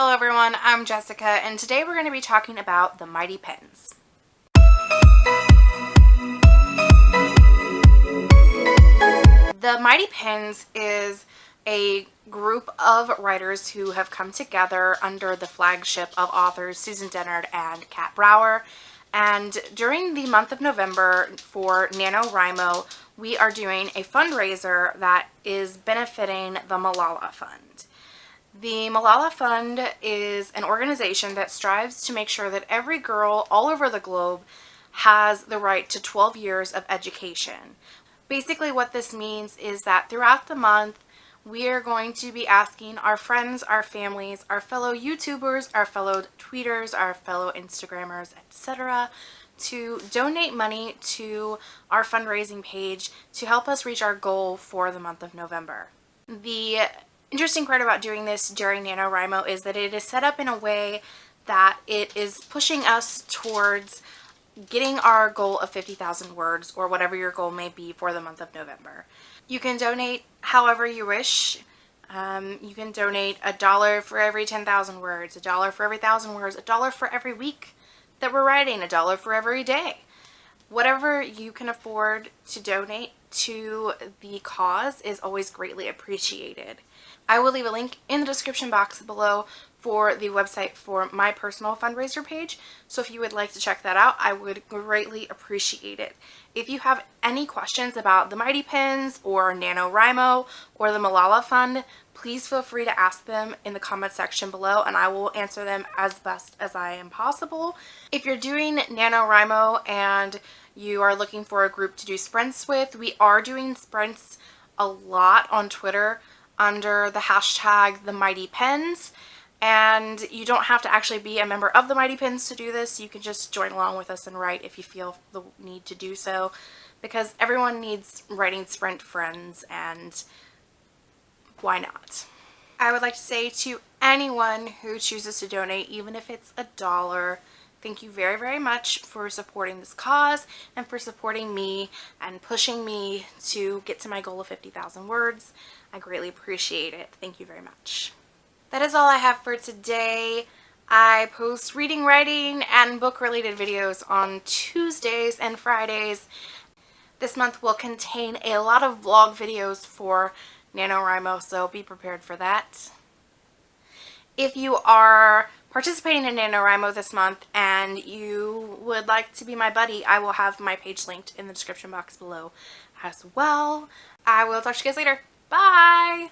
Hello everyone, I'm Jessica and today we're going to be talking about the Mighty Pens. The Mighty Pens is a group of writers who have come together under the flagship of authors Susan Dennard and Kat Brauer. And during the month of November for NaNoWriMo, we are doing a fundraiser that is benefiting the Malala Fund. The Malala Fund is an organization that strives to make sure that every girl all over the globe has the right to 12 years of education. Basically what this means is that throughout the month we are going to be asking our friends, our families, our fellow YouTubers, our fellow tweeters, our fellow Instagrammers, etc. to donate money to our fundraising page to help us reach our goal for the month of November. The interesting part about doing this during NaNoWriMo is that it is set up in a way that it is pushing us towards getting our goal of 50,000 words or whatever your goal may be for the month of November. You can donate however you wish. Um, you can donate a dollar for every 10,000 words, a dollar for every thousand words, a dollar for every week that we're writing, a dollar for every day. Whatever you can afford to donate to the cause is always greatly appreciated. I will leave a link in the description box below for the website for my personal fundraiser page. So if you would like to check that out, I would greatly appreciate it. If you have any questions about the Mighty Pens or NaNoWriMo or the Malala Fund, please feel free to ask them in the comment section below and I will answer them as best as I am possible. If you're doing NaNoWriMo and you are looking for a group to do sprints with, we are doing sprints a lot on Twitter under the hashtag the Mighty Pens and you don't have to actually be a member of the Mighty Pens to do this. You can just join along with us and write if you feel the need to do so because everyone needs writing sprint friends and why not? I would like to say to anyone who chooses to donate, even if it's a dollar, thank you very, very much for supporting this cause and for supporting me and pushing me to get to my goal of 50,000 words. I greatly appreciate it. Thank you very much. That is all I have for today. I post reading, writing, and book-related videos on Tuesdays and Fridays. This month will contain a lot of vlog videos for NaNoWriMo, so be prepared for that. If you are participating in NaNoWriMo this month and you would like to be my buddy, I will have my page linked in the description box below as well. I will talk to you guys later. Bye!